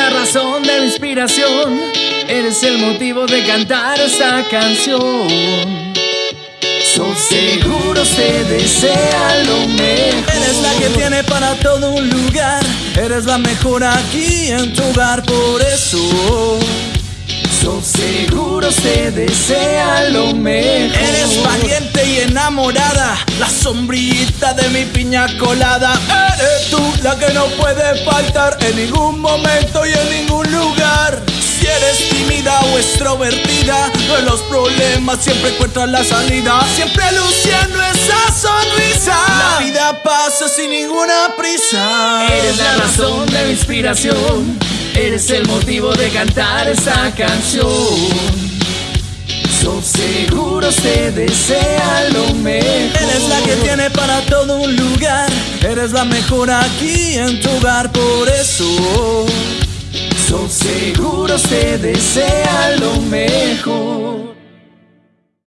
la razón de mi inspiración, eres el motivo de cantar esta canción. Son seguros te desea lo mejor. Eres la que tiene para todo un lugar. Eres la mejor aquí en tu hogar, por eso. Son seguros te desea lo mejor. Eres valiente y enamorada, la sombrillita de mi piña colada. Eres que no puede faltar en ningún momento y en ningún lugar. Si eres tímida o extrovertida, en los problemas siempre encuentras la salida. Siempre luciendo esa sonrisa. La vida pasa sin ninguna prisa. Eres la razón de mi inspiración, eres el motivo de cantar esta canción. Son seguros te desea lo mejor. Eres la que tiene para todo un lugar. Eres la mejor aquí en tu hogar, por eso. Son seguros te desea lo mejor.